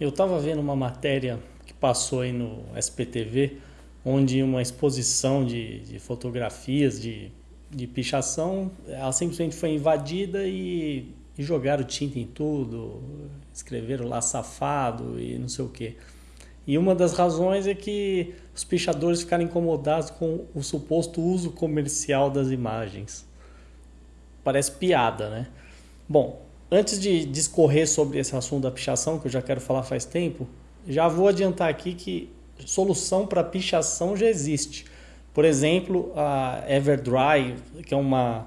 Eu estava vendo uma matéria que passou aí no SPTV, onde uma exposição de, de fotografias de, de pichação, ela simplesmente foi invadida e, e jogaram tinta em tudo, escreveram lá safado e não sei o quê. E uma das razões é que os pichadores ficaram incomodados com o suposto uso comercial das imagens. Parece piada, né? Bom, antes de discorrer sobre esse assunto da pichação, que eu já quero falar faz tempo, já vou adiantar aqui que solução para pichação já existe. Por exemplo, a Everdry, que é uma,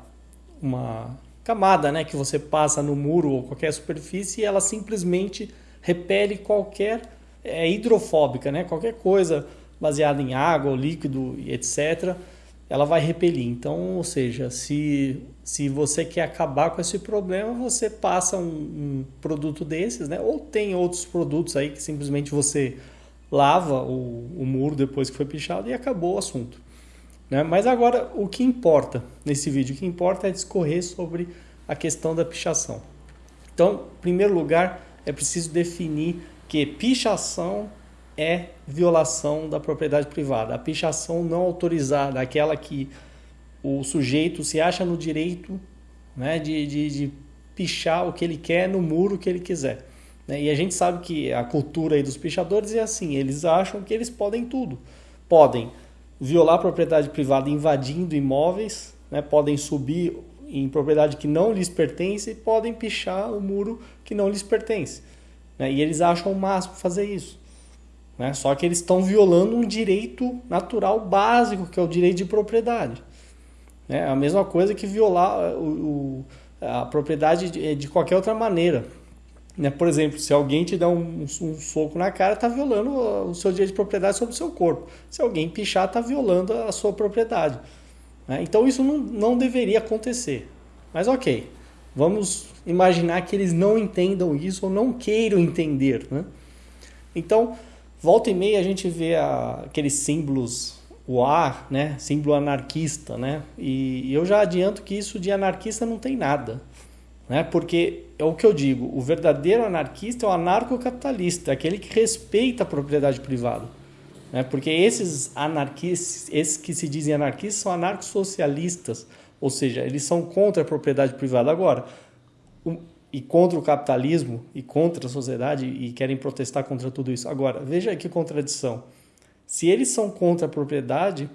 uma camada né, que você passa no muro ou qualquer superfície e ela simplesmente repele qualquer é hidrofóbica, né? Qualquer coisa baseada em água, líquido e etc, ela vai repelir. Então, ou seja, se, se você quer acabar com esse problema, você passa um, um produto desses, né? Ou tem outros produtos aí que simplesmente você lava o, o muro depois que foi pichado e acabou o assunto. Né? Mas agora, o que importa nesse vídeo? O que importa é discorrer sobre a questão da pichação. Então, em primeiro lugar, é preciso definir que pichação é violação da propriedade privada. A pichação não autorizada, aquela que o sujeito se acha no direito né, de, de, de pichar o que ele quer no muro que ele quiser. Né? E a gente sabe que a cultura aí dos pichadores é assim, eles acham que eles podem tudo. Podem violar a propriedade privada invadindo imóveis, né? podem subir em propriedade que não lhes pertence e podem pichar o muro que não lhes pertence. Né? E eles acham o máximo fazer isso. Né? Só que eles estão violando um direito natural básico, que é o direito de propriedade. É a mesma coisa que violar o, o, a propriedade de, de, qualquer outra maneira. Né? Por exemplo, se alguém te dá um, um soco na cara, está violando o seu direito de propriedade sobre o seu corpo. Se alguém pichar, está violando a sua propriedade. Né? Então isso não, não deveria acontecer. Mas ok, vamos imaginar que eles não entendam isso ou não queiram entender. Né? Então, volta e meia a gente vê a, aqueles símbolos o ar, né? símbolo anarquista, né? E eu já adianto que isso de anarquista não tem nada, né? Porque é o que eu digo, o verdadeiro anarquista é o anarcocapitalista, aquele que respeita a propriedade privada, né? Porque esses anarquistas, esses que se dizem anarquistas são anarcossocialistas, ou seja, eles são contra a propriedade privada agora e contra o capitalismo e contra a sociedade e querem protestar contra tudo isso. Agora, veja que contradição. Se eles são contra a propriedade,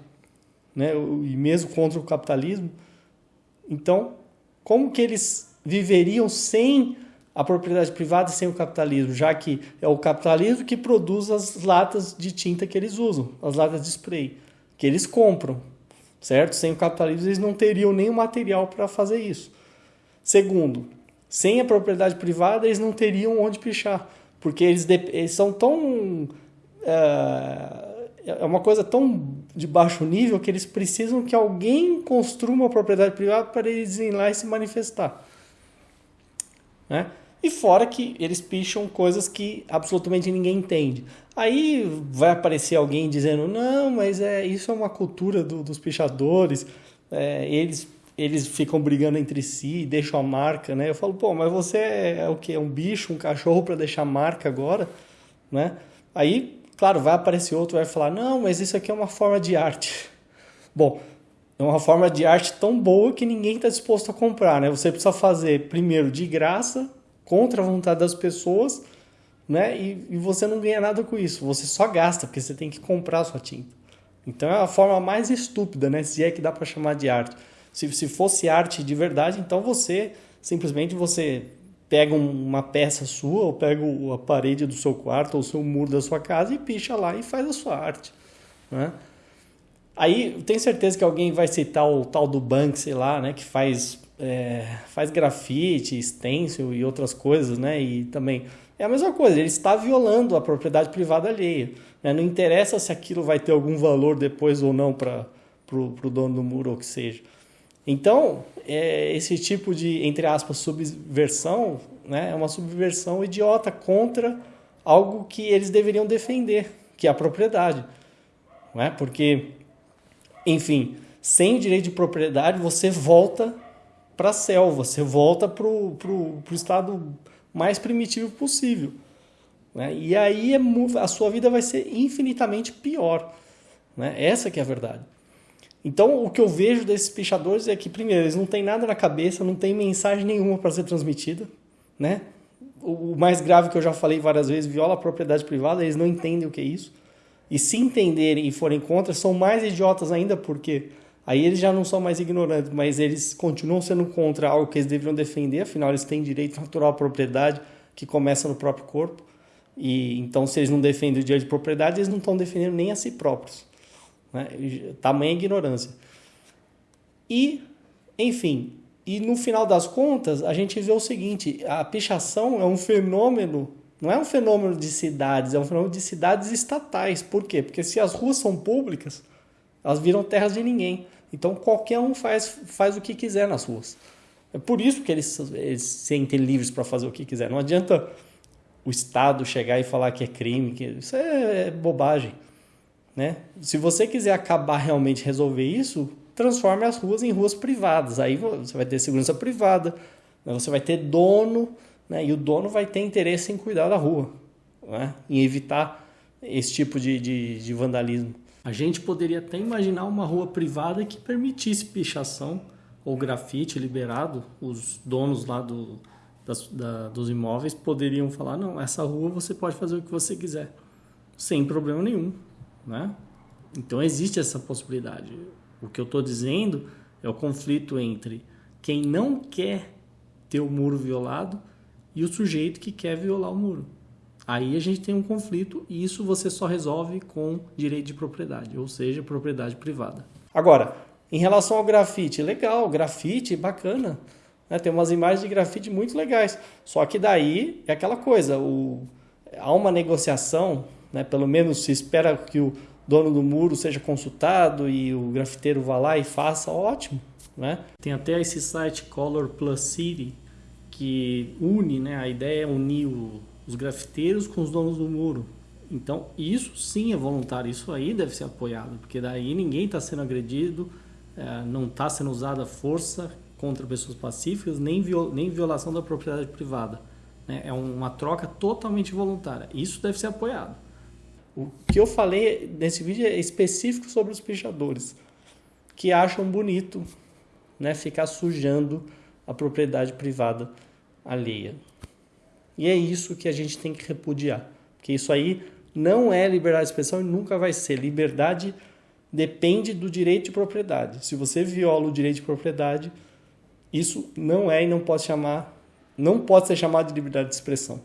né, e mesmo contra o capitalismo, então como que eles viveriam sem a propriedade privada e sem o capitalismo, já que é o capitalismo que produz as latas de tinta que eles usam, as latas de spray, que eles compram, certo? Sem o capitalismo eles não teriam nenhum material para fazer isso. Segundo, sem a propriedade privada, eles não teriam onde pichar, porque eles, eles são tão. É, é uma coisa tão de baixo nível que eles precisam que alguém construa uma propriedade privada para eles irem lá e se manifestar. Né? E fora que eles picham coisas que absolutamente ninguém entende. Aí vai aparecer alguém dizendo: não, mas é, isso é uma cultura do, dos pichadores, é, eles eles ficam brigando entre si, deixam a marca, né? Eu falo, pô, mas você é o que? É um bicho, um cachorro para deixar marca agora, né? Aí, claro, vai aparecer outro, vai falar, não, mas isso aqui é uma forma de arte. Bom, é uma forma de arte tão boa que ninguém está disposto a comprar, né? Você precisa fazer primeiro de graça, contra a vontade das pessoas, né? E, e você não ganha nada com isso. Você só gasta porque você tem que comprar a sua tinta. Então é a forma mais estúpida, né? Se é que dá para chamar de arte. Se, se fosse arte de verdade, então você simplesmente você pega uma peça sua, ou pega a parede do seu quarto, ou o seu muro da sua casa e picha lá e faz a sua arte. Né? Aí tenho certeza que alguém vai citar o tal do Banksy lá, né, que faz, é, faz grafite, stencil e outras coisas, né, e também é a mesma coisa, ele está violando a propriedade privada alheia. Né? Não interessa se aquilo vai ter algum valor depois ou não para o dono do muro ou que seja. Então, é, esse tipo de, entre aspas, subversão né, é uma subversão idiota contra algo que eles deveriam defender, que é a propriedade. Não é? Porque, enfim, sem direito de propriedade, você volta para a selva, você volta para o estado mais primitivo possível. Né? E aí é, a sua vida vai ser infinitamente pior. Né? Essa que é a verdade. Então, o que eu vejo desses pichadores é que, primeiro, eles não têm nada na cabeça, não tem mensagem nenhuma para ser transmitida, né? O mais grave que eu já falei várias vezes, viola a propriedade privada, eles não entendem o que é isso. E se entenderem e forem contra, são mais idiotas ainda, porque aí eles já não são mais ignorantes, mas eles continuam sendo contra algo que eles deveriam defender, afinal eles têm direito natural à propriedade que começa no próprio corpo. E então, se eles não defendem o direito de propriedade, eles não estão defendendo nem a si próprios. Né? Tamanha ignorância. E, enfim, e no final das contas, a gente vê o seguinte: a pichação é um fenômeno, não é um fenômeno de cidades, é um fenômeno de cidades estatais. Por quê? Porque se as ruas são públicas, elas viram terras de ninguém. Então qualquer um faz, faz o que quiser nas ruas. É por isso que eles, eles se sentem livres para fazer o que quiser. Não adianta o Estado chegar e falar que é crime, que isso é bobagem. Né? Se você quiser acabar realmente resolver isso, transforme as ruas em ruas privadas. Aí você vai ter segurança privada, né? você vai ter dono, né? e o dono vai ter interesse em cuidar da rua, né? em evitar esse tipo de, de, de vandalismo. A gente poderia até imaginar uma rua privada que permitisse pichação ou grafite liberado. Os donos lá do, das, da, dos imóveis poderiam falar: não, essa rua você pode fazer o que você quiser, sem problema nenhum. Né? Então existe essa possibilidade. O que eu estou dizendo é o conflito entre quem não quer ter o muro violado e o sujeito que quer violar o muro. Aí a gente tem um conflito e isso você só resolve com direito de propriedade, ou seja, propriedade privada. Agora, em relação ao grafite, legal, grafite, bacana. Né? Tem umas imagens de grafite muito legais. Só que daí é aquela coisa, o, há uma negociação né? Pelo menos se espera que o dono do muro seja consultado e o grafiteiro vá lá e faça, ótimo. Né? Tem até esse site Color Plus City que une, né? a ideia é unir o, os grafiteiros com os donos do muro. Então, isso sim é voluntário, isso aí deve ser apoiado, porque daí ninguém está sendo agredido, é, não está sendo usada força contra pessoas pacíficas, nem, viol, nem violação da propriedade privada. Né? É uma troca totalmente voluntária. Isso deve ser apoiado. O que eu falei nesse vídeo é específico sobre os pichadores, que acham bonito né, ficar sujando a propriedade privada alheia. E é isso que a gente tem que repudiar, porque isso aí não é liberdade de expressão e nunca vai ser. Liberdade depende do direito de propriedade. Se você viola o direito de propriedade, isso não é e não pode chamar, não pode ser chamado de liberdade de expressão.